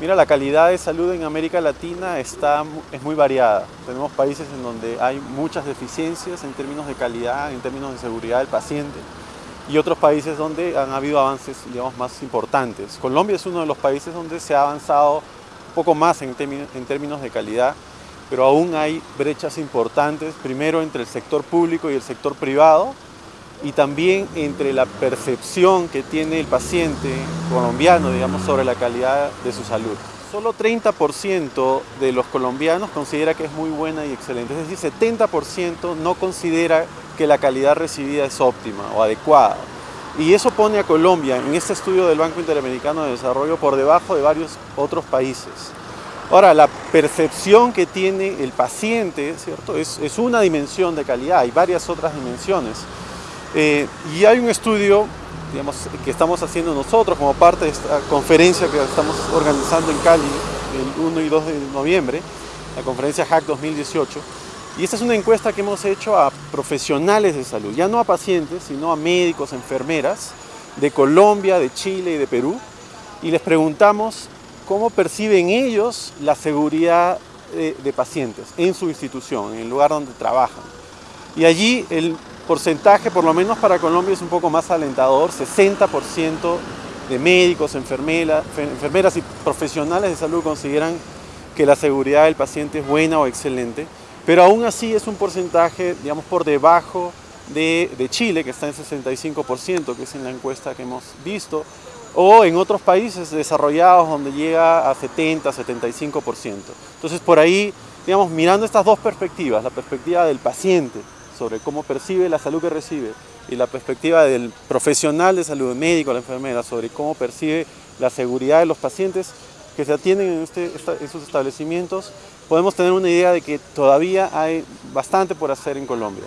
Mira, la calidad de salud en América Latina está, es muy variada. Tenemos países en donde hay muchas deficiencias en términos de calidad, en términos de seguridad del paciente y otros países donde han habido avances digamos, más importantes. Colombia es uno de los países donde se ha avanzado un poco más en, en términos de calidad, pero aún hay brechas importantes, primero entre el sector público y el sector privado, y también entre la percepción que tiene el paciente colombiano, digamos, sobre la calidad de su salud. Solo 30% de los colombianos considera que es muy buena y excelente, es decir, 70% no considera que la calidad recibida es óptima o adecuada. Y eso pone a Colombia en este estudio del Banco Interamericano de Desarrollo por debajo de varios otros países. Ahora, la percepción que tiene el paciente ¿cierto? Es, es una dimensión de calidad, hay varias otras dimensiones. Eh, y hay un estudio digamos, que estamos haciendo nosotros como parte de esta conferencia que estamos organizando en Cali el 1 y 2 de noviembre, la conferencia HAC 2018. Y esta es una encuesta que hemos hecho a profesionales de salud, ya no a pacientes, sino a médicos, enfermeras de Colombia, de Chile y de Perú. Y les preguntamos cómo perciben ellos la seguridad de, de pacientes en su institución, en el lugar donde trabajan. Y allí el porcentaje, por lo menos para Colombia, es un poco más alentador, 60% de médicos, enfermeras, y profesionales de salud consideran que la seguridad del paciente es buena o excelente, pero aún así es un porcentaje, digamos, por debajo de, de Chile, que está en 65%, que es en la encuesta que hemos visto, o en otros países desarrollados donde llega a 70, 75%. Entonces por ahí, digamos, mirando estas dos perspectivas, la perspectiva del paciente sobre cómo percibe la salud que recibe y la perspectiva del profesional de salud, médico, la enfermera, sobre cómo percibe la seguridad de los pacientes que se atienden en, este, esos establecimientos, podemos tener una idea de que todavía hay bastante por hacer en Colombia.